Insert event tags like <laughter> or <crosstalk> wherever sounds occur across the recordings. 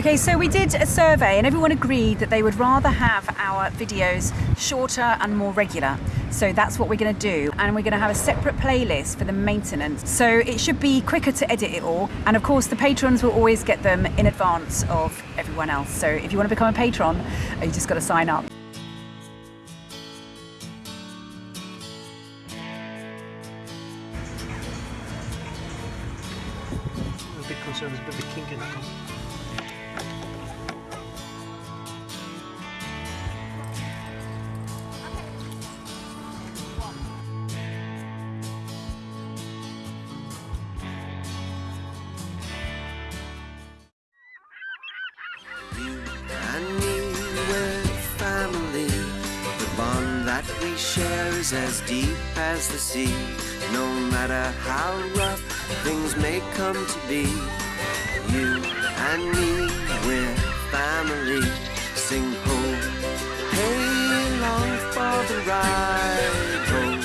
Okay, so we did a survey and everyone agreed that they would rather have our videos shorter and more regular. So that's what we're going to do. And we're going to have a separate playlist for the maintenance. So it should be quicker to edit it all. And of course, the patrons will always get them in advance of everyone else. So if you want to become a patron, you just got to sign up. As the sea. No matter how rough things may come to be. You and me, we're family. Sing home, hey, long for the ride home.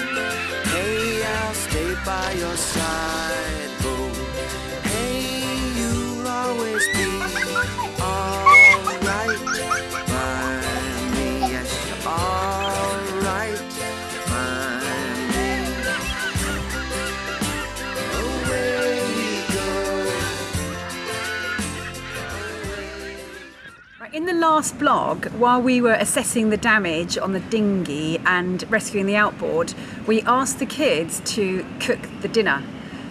Hey, I'll stay by your side In the last blog, while we were assessing the damage on the dinghy and rescuing the outboard, we asked the kids to cook the dinner.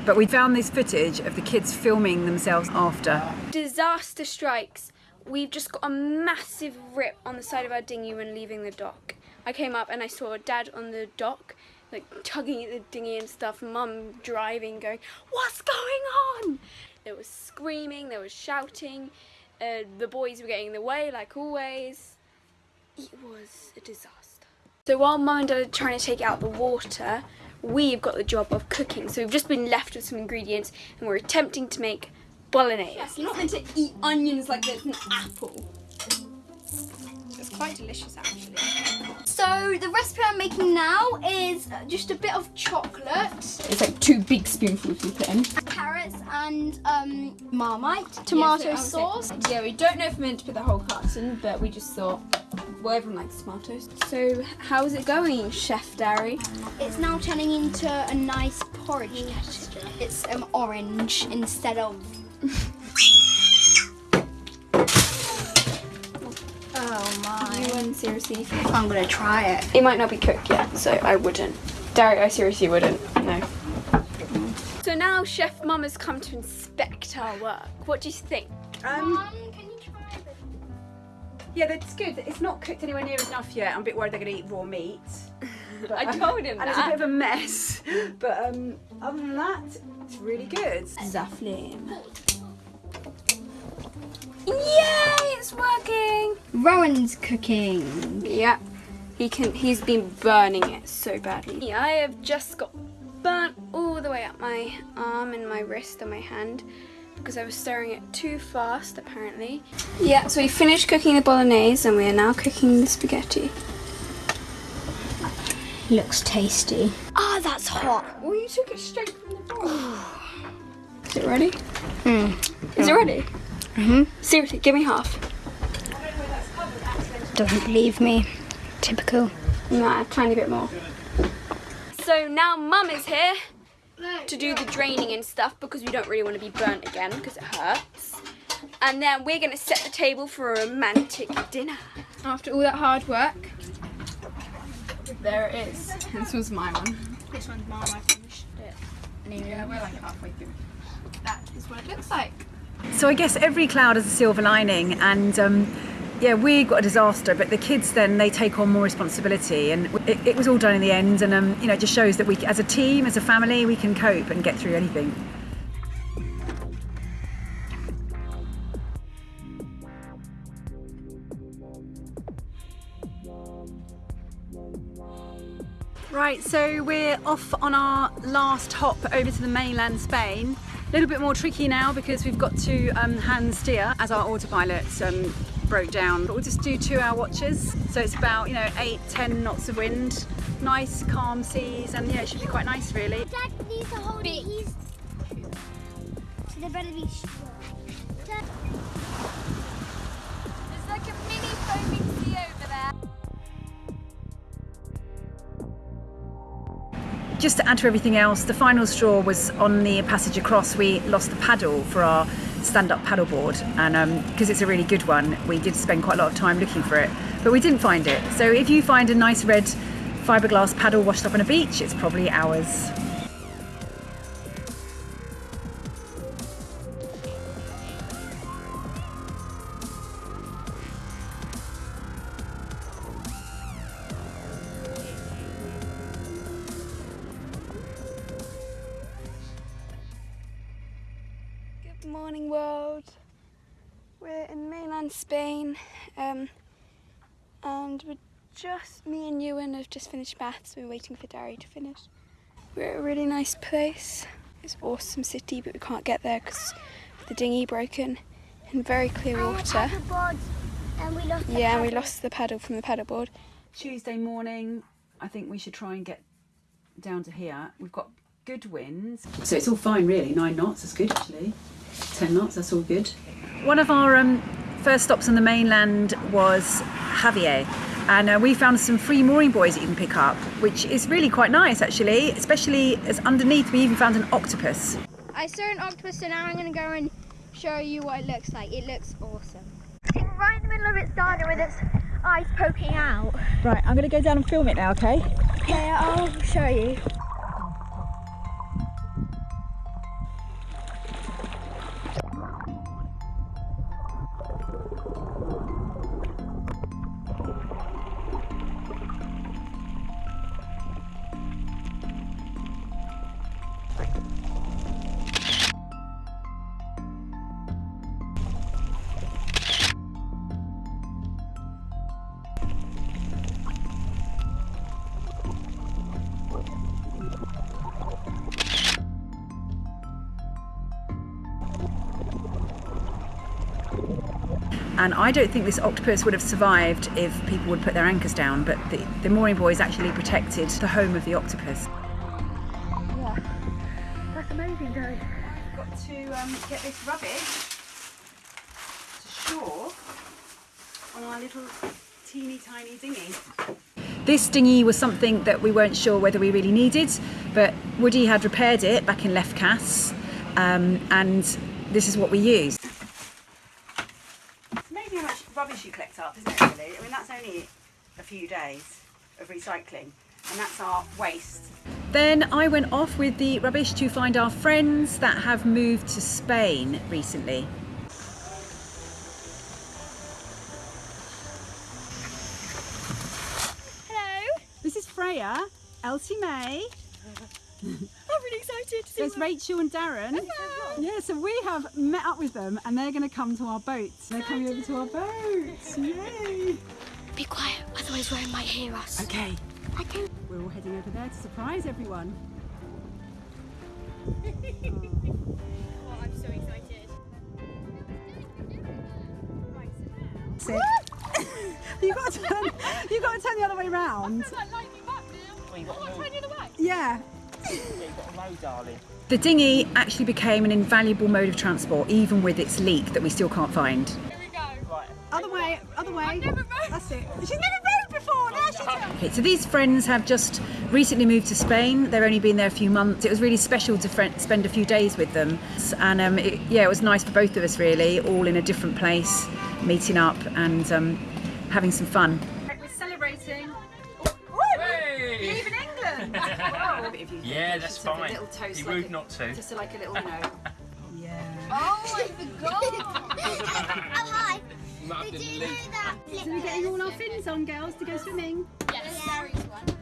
But we found this footage of the kids filming themselves after. disaster strikes. We've just got a massive rip on the side of our dinghy when leaving the dock. I came up and I saw dad on the dock, like tugging at the dinghy and stuff, mum driving, going, What's going on? There was screaming, there was shouting, uh, the boys were getting in the way, like always. It was a disaster. So while mum and dad are trying to take out the water, we've got the job of cooking. So we've just been left with some ingredients and we're attempting to make bolognese. You're not meant to eat onions like it's an apple. It's quite delicious actually. So the recipe I'm making now is just a bit of chocolate, It's like two big spoonfuls you put in. carrots and um, marmite, tomato Yeah, so sauce. say- Yeah, we don't know if we're meant to put the whole carton, but we just thought, well, everyone likes tomatoes. So how's it going, Chef Darry? It's now turning into a nice porridge texture. It's um, orange instead of <laughs> You wouldn't seriously. I'm gonna try it. It might not be cooked yet, so I wouldn't. Darry, I seriously wouldn't. No. So now Chef Mum has come to inspect our work. What do you think? Um, Mum, can you try it? yeah, that's good. It's not cooked anywhere near enough yet. I'm a bit worried they're going to eat raw meat. But, <laughs> I um, told him <laughs> And it's a bit of a mess. <laughs> But um, other than that, it's really good. Zaflame. Yay! It's working. Rowan's cooking. Yeah. He can. He's been burning it so badly. Yeah, I have just got burnt all the way up my arm and my wrist and my hand because I was stirring it too fast, apparently. Yeah. So we finished cooking the bolognese and we are now cooking the spaghetti. Looks tasty. Ah, that's hot. Well, you took it straight from the bowl. Is it ready? Is it ready? Mhm. Seriously, give me half. Doesn't believe me. Typical. Nah, a tiny bit more. So now Mum is here to do the draining and stuff because we don't really want to be burnt again because it hurts. And then we're going to set the table for a romantic dinner. After all that hard work, there it is. This was my one. This one's mine. I finished it. Yeah, we're like halfway through. That is what it looks like. So I guess every cloud has a silver lining, and um, yeah, we got a disaster, but the kids then they take on more responsibility, and it, it was all done in the end. And um, you know, it just shows that we, as a team, as a family, we can cope and get through anything. Right, so we're off on our last hop over to the mainland Spain. A little bit more tricky now because we've got to um, hand steer as our autopilot um, broke down. But we'll just do two hour watches. So it's about, you know, eight, ten knots of wind, nice calm seas, and yeah, it should be quite nice really. Dad needs to hold it. He's. So they better be strong. Just to add to everything else, the final straw was on the passage across. We lost the paddle for our stand-up paddleboard, and um, because it's a really good one, we did spend quite a lot of time looking for it, but we didn't find it. So if you find a nice red fiberglass paddle washed up on a beach, it's probably ours. Just me and Ewan have just finished maths. We're waiting for Dari to finish. We're at a really nice place. It's awesome city, but we can't get there because the dinghy broken in very clear water. And we lost Yeah, and we lost the paddle from the paddleboard. Tuesday morning, I think we should try and get down to here. We've got good winds. So it's all fine, really. Nine knots, that's good actually. Ten knots, that's all good. One of our um, first stops on the mainland was Jávea. And uh, we found some free mooring buoys that you can pick up, which is really quite nice actually, especially as underneath we even found an octopus. I saw an octopus, so now I'm going to go and show you what it looks like. It looks awesome. Sitting right in the middle of its garden with its eyes poking out. Right, I'm going to go down and film it now, okay? Okay, I'll show you. And I don't think this octopus would have survived if people would put their anchors down, but the, the mooring buoys actually protected the home of the octopus. That's amazing, Joe. Got to um, get this rubbish to shore on our little teeny tiny dinghy. This dinghy was something that we weren't sure whether we really needed, but Woody had repaired it back in Lefkas, um, and this is what we used. It's amazing how much rubbish you collect up, isn't it, really? I mean, that's only a few days of recycling, and that's our waste. Then I went off with the rubbish to find our friends that have moved to Spain recently. Hello. This is Freya, Elsie May, <laughs> I'm really excited to see there's Rachel and Darren. Yeah, so we have met up with them and they're going to come to our boat. They're coming over to our boat. Yay! Be quiet, otherwise Rome might hear us. Okay, I can. we're all heading over there to surprise everyone. <laughs> Oh, I'm so excited. Sit. you got to turn. You got to turn the other way round. Well, you got. Yeah. Yeah, you got to know, darling. The dinghy actually became an invaluable mode of transport, even with its leak that we still can't find. Right. Other way, other way. That's it. She's never rowed before. Now she does. Okay, so these friends have just recently moved to Spain. They've only been there a few months. It was really special to fri spend a few days with them, and um, it, yeah, it was nice for both of us really, all in a different place, meeting up and um, having some fun. We're celebrating. Hey! England. <laughs> Yeah, that's fine. A little toast, Be like rude a- not to. Just like a little, <laughs> you know. yeah. Oh, I forgot. <laughs> oh, hi. Did you know that? So we're getting all our fins on, girls, to go swimming. Yes, Gary's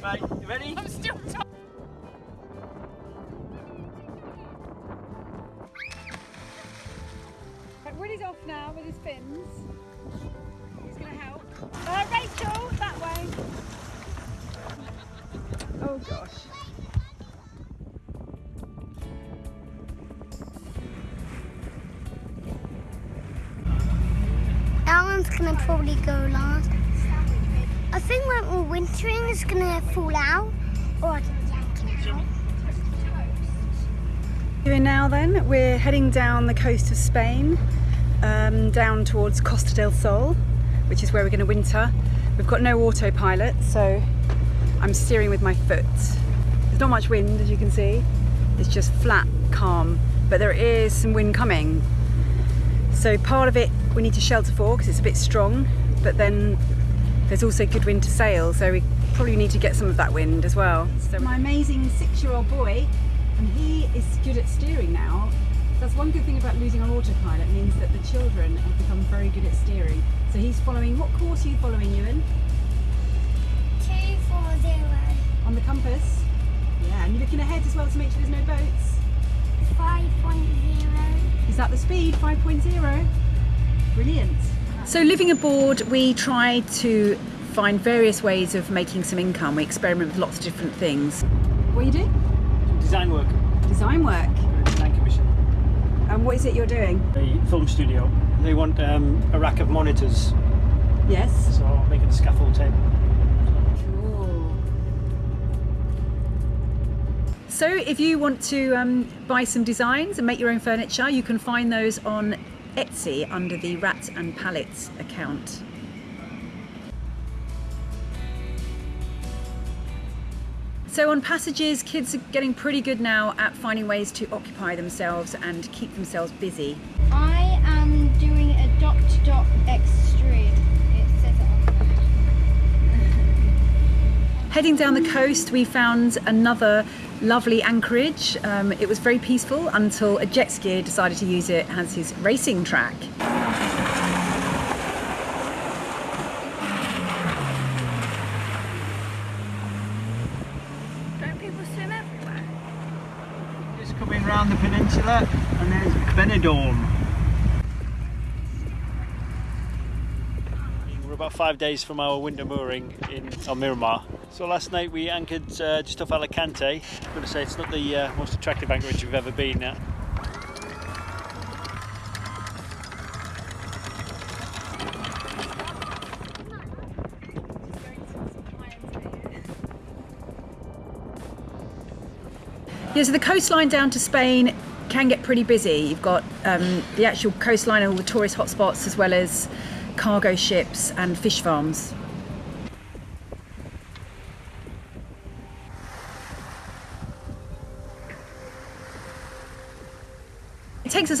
you. Right, you ready? I'm still Woody's off now with his fins. He's going to help. Uh, Rachel, that way. Oh gosh. gonna probably go last. We're wintering, is gonna fall out. Or I can yank it out. Doing now then, we're heading down the coast of Spain, um, down towards Costa del Sol, which is where we're going to winter. We've got no autopilot, so I'm steering with my foot. There's not much wind, as you can see. It's just flat, calm, but there is some wind coming. So part of it we need to shelter for because it's a bit strong, but then there's also good wind to sail, so we probably need to get some of that wind as well. So my amazing six-year-old boy and he is good at steering now. That's one good thing about losing on autopilot means that the children have become very good at steering. So he's following, what course are you following, Ewan? Two, four, zero, On the compass? Yeah, and you're looking ahead as well to make sure there's no boats. five point zero. Is that the speed, 5.0? Brilliant. So living aboard, we try to find various ways of making some income. We experiment with lots of different things. What are you doing? design work, Design work. design commission. And what is it you're doing? The film studio, they want um, a rack of monitors, Yes. so I'm making a scaffold table. So if you want to um, buy some designs and make your own furniture, you can find those on Etsy under the Rat and Pallets account. So on passages, kids are getting pretty good now at finding ways to occupy themselves and keep themselves busy. I am doing a dot dot extreme. It says it on there. Heading down the coast, we found another lovely anchorage. Um, it was very peaceful until a jet skier decided to use it as his racing track. Don't people swim everywhere? Just coming round the peninsula, and there's Benidorm. We're about five days from our winter mooring in Almerimar. So last night we anchored uh, just off Alicante. I'm going to say it's not the uh, most attractive anchorage we've ever been at. Yeah, so the coastline down to Spain can get pretty busy. You've got um, the actual coastline and all the tourist hotspots, as well as cargo ships and fish farms.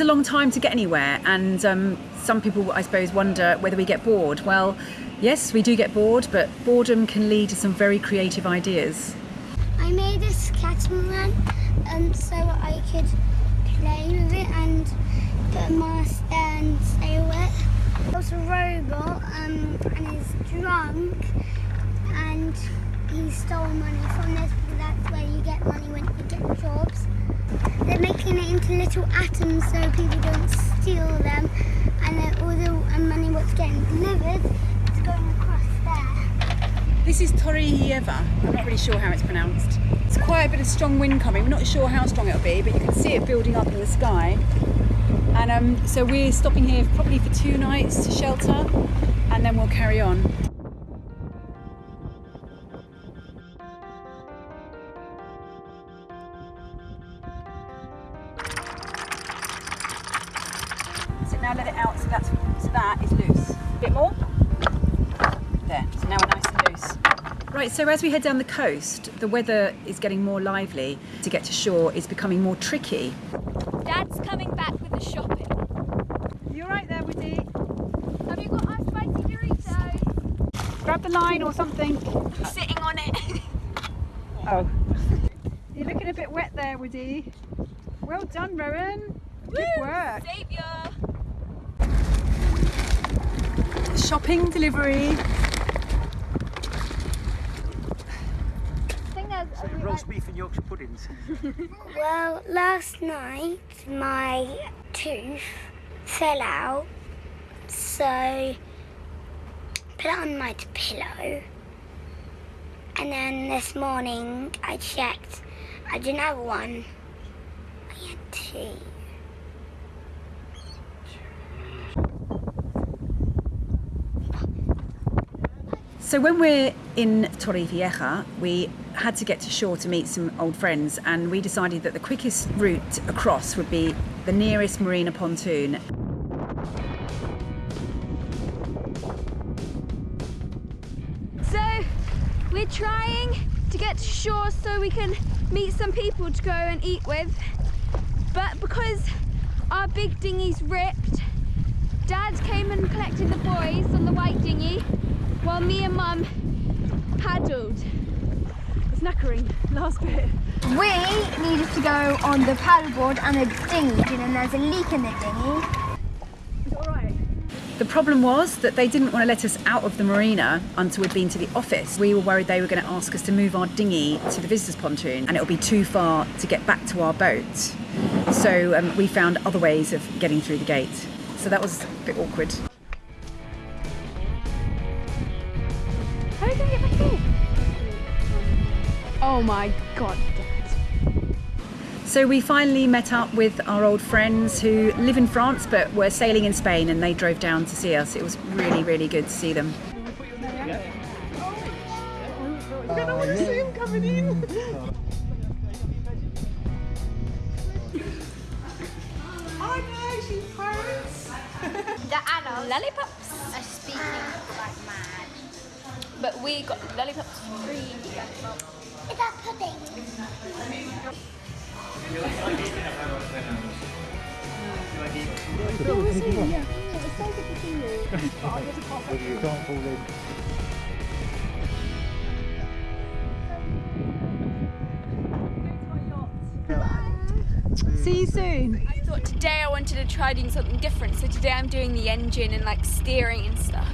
A long time to get anywhere, and um, some people, I suppose, wonder whether we get bored. Well, yes, we do get bored, but boredom can lead to some very creative ideas. I made a catamaran um, so I could play with it and put a mast there and sail it. There's a robot um, and he's drunk and he stole money from this because that's where you get money when you get jobs. They're making it into little atoms so people don't steal them and then all the money what's getting delivered is going across there. This is Torrevieja. I'm not really sure how it's pronounced. It's quite a bit of strong wind coming. We're not sure how strong it'll be, but you can see it building up in the sky. And um, so we're stopping here probably for two nights to shelter, and then we'll carry on. Now let it out. So that's so that is loose. A bit more. There. So now we're nice and loose. Right, so as we head down the coast, the weather is getting more lively. To get to shore is becoming more tricky. Dad's coming back with the shopping. You're right there, Woody? Have you got our spicy Doritos? Grab the line or something. Sitting on it. <laughs> Oh. You're looking a bit wet there, Woody. Well done, Rowan. Good work. Saviour. Shopping delivery. Roast beef and Yorkshire puddings. <laughs> Well, last night my tooth fell out, so put it on my pillow. And then this morning I checked, I didn't have one, I had two. So when we're in Torrevieja, we had to get to shore to meet some old friends, and we decided that the quickest route across would be the nearest marina pontoon. So we're trying to get to shore so we can meet some people to go and eat with. But because our big dinghy's ripped, Dad came and collected the boys on the white dinghy while me and Mum paddled. It's knackering, last bit. We needed to go on the paddleboard and the dinghy, and then there's a leak in the dinghy. The problem was that they didn't want to let us out of the marina until we'd been to the office. We were worried they were going to ask us to move our dinghy to the visitors pontoon and it would be too far to get back to our boat. So um, we found other ways of getting through the gate. So that was a bit awkward. My god, Dad. So we finally met up with our old friends who live in France but were sailing in Spain and they drove down to see us. It was really, really good to see them. The adults Lollipops. are speaking like mad. But we got lollipops free. That pudding? See you soon. I thought today I wanted to try doing something different, so today I'm doing the engine and like steering and stuff.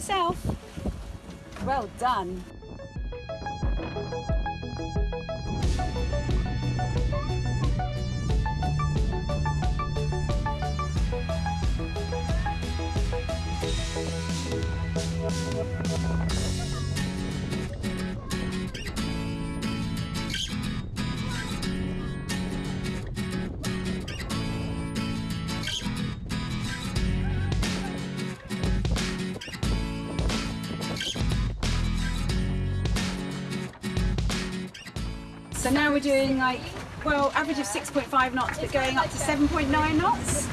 Yourself? Well done. So now we're doing like, well, average of 6.5 knots, but going up to 7.9 knots.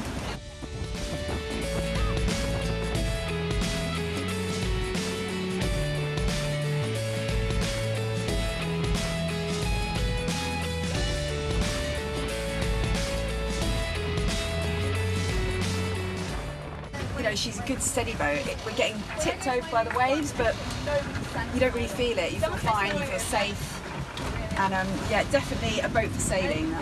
You know, she's a good steady boat. We're getting tipped over by the waves, but you don't really feel it. You feel fine, you feel safe. And um, yeah, definitely a boat for sailing.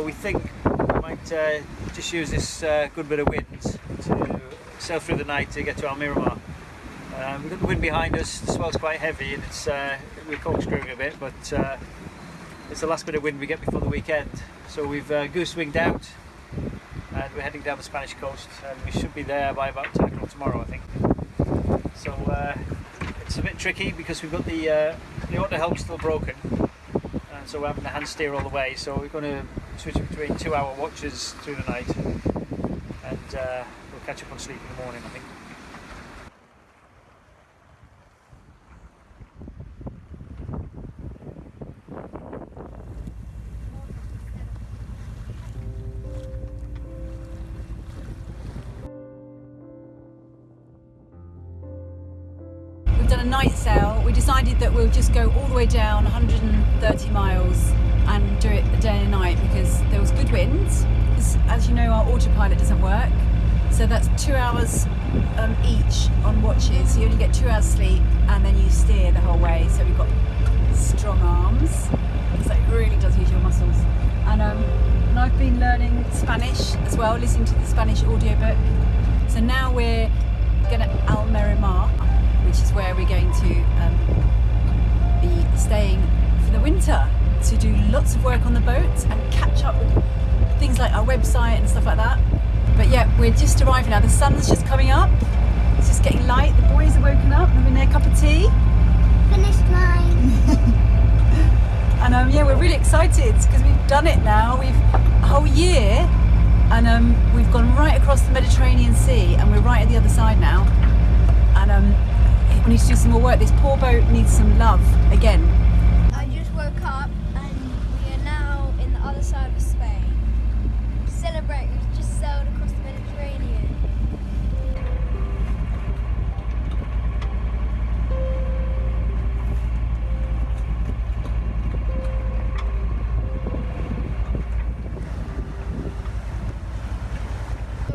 So we think we might uh, just use this uh, good bit of wind to sail through the night to get to Almerimar. Uh, we've got the wind behind us, the swell's quite heavy and it's uh, we're corkscrewing a bit, but uh, it's the last bit of wind we get before the weekend. So we've uh, goose winged out and we're heading down the Spanish coast and we should be there by about 10 o'clock tomorrow I think. So uh, it's a bit tricky because we've got the, uh, the auto helm still broken and so we're having to hand steer all the way so we're going to switch between two hour watches through the night and uh, we'll catch up on sleep in the morning I think. We've done a night sail. We decided that we'll just go all the way down 130 miles and do it a day and night because there was good winds. As, you know, our autopilot doesn't work. So that's two hours um, each on watches. You only get two hours sleep and then you steer the whole way. So we've got strong arms. So it really does use your muscles. And, um, and I've been learning Spanish as well, listening to the Spanish audiobook. So now we're going to Almerimar, which is where we're going to um, be staying for the winter to do lots of work on the boat and catch up with things like our website and stuff like that. But yeah, we're just arriving now. The sun's just coming up. It's just getting light. The boys are woken up, having their cup of tea. Finished mine. <laughs> And um, yeah, we're really excited because we've done it now. We've a whole year, and um, we've gone right across the Mediterranean Sea, and we're right at the other side now. And um, we need to do some more work. This poor boat needs some love again. I just woke up and we are now in the other side of Spain. Celebrate, we've just sailed across the Mediterranean.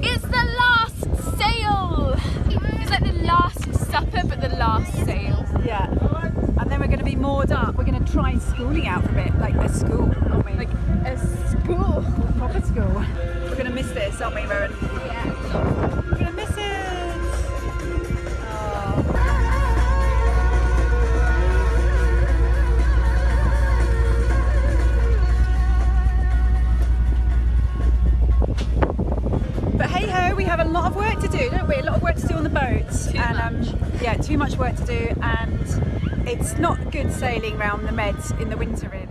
It's the last sail. It's like the last supper, but the last sail. Yeah. And then we're going to be moored up. We're going to try schooling out for a bit, like a school, aren't we? Like a school. proper school. We're going to miss this, aren't we, Rowan? Yeah. We're going to miss it. But hey ho, we have a lot of work to do, don't we? A lot of work to do on the boat. Too and much. Um, yeah, too much work to do it's not good sailing around the Meds in the winter really.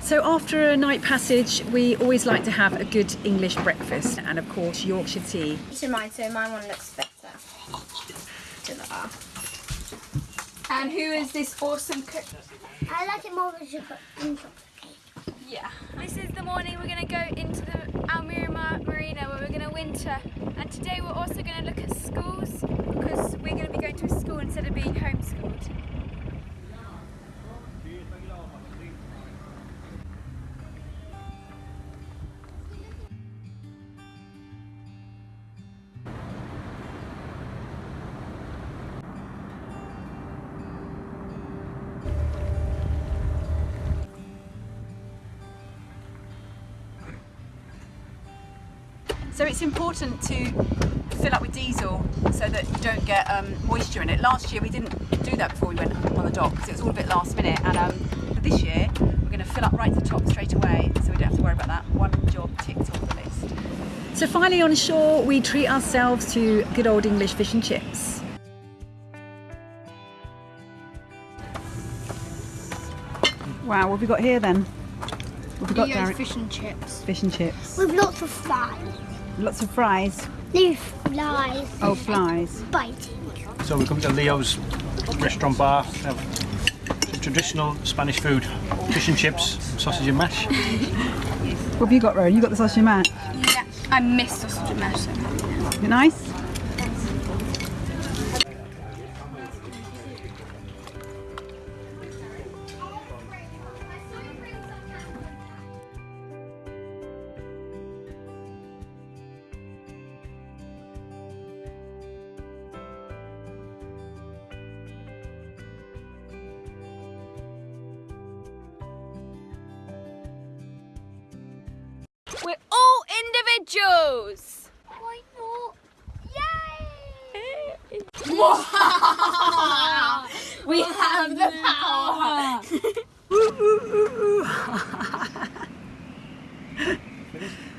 So after a night passage, we always like to have a good English breakfast and of course Yorkshire tea. To mine, so my one looks better. To the R. And who is this awesome cook? I like it more with chocolate than chocolate cake. Yeah. This is the morning we're going to go into the Almerimar Marina where we're going to winter. And today we're also going to look at schools because we're going to be going to a school instead of being homeschooled. It's important to fill up with diesel so that you don't get um, moisture in it. Last year we didn't do that before we went on the dock because it was all a bit last minute and um, but this year we're going to fill up right to the top straight away so we don't have to worry about that. One job ticked off the list. So finally on shore we treat ourselves to good old English fish and chips. Wow, what have we got here then? What have we got, Derek? fish and chips. Fish and chips. With lots of flies. Lots of fries. No flies. Oh, flies. Biting. So we come to Leo's restaurant bar. Have traditional Spanish food, fish and chips, sausage and mash. What have you got, Rowan? You got the sausage and mash. Yeah. I miss sausage and mash. Is it nice? Jules. Why not? Yay! We have the power.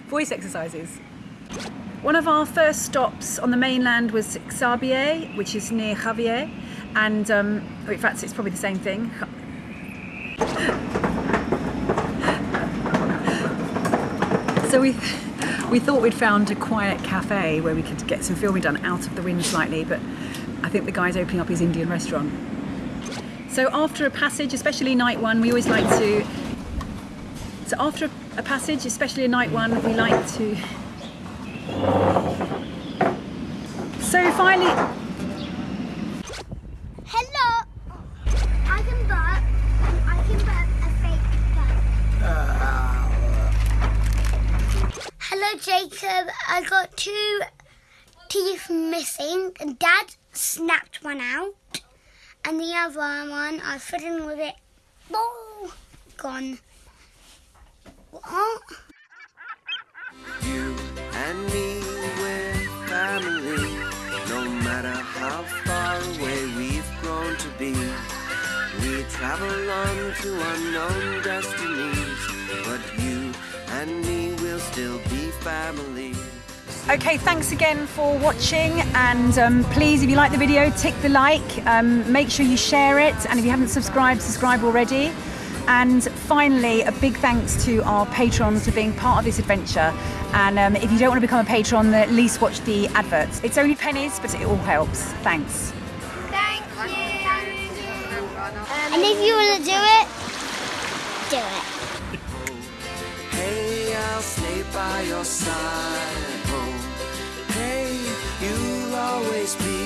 Voice exercises. One of our first stops on the mainland was Xàbia, which is near Jávea, and um, in fact, it's probably the same thing. So we we thought we'd found a quiet cafe where we could get some filming done out of the wind slightly, but I think the guy's opening up his Indian restaurant. So after a passage, especially night one, we always like to. So after a passage, especially a night one, we like to. So finally, Hello! I can burp. I can burp a fake burp. Hello, Jacob. I got two teeth and Dad snapped one out, and the other one I was fiddling with it. Oh, gone. What? You and me, we're family. No matter how far away we've grown to be, we travel on to unknown destinies. But you and me will still be family. Okay, thanks again for watching, and um, please, if you like the video, tick the like. Um, make sure you share it, and if you haven't subscribed, subscribe already. And finally, a big thanks to our patrons for being part of this adventure. And um, if you don't want to become a patron, then at least watch the adverts. It's only pennies, but it all helps. Thanks. Thank you. And if you want to do it, do it. Hey, I'll stay by your side always be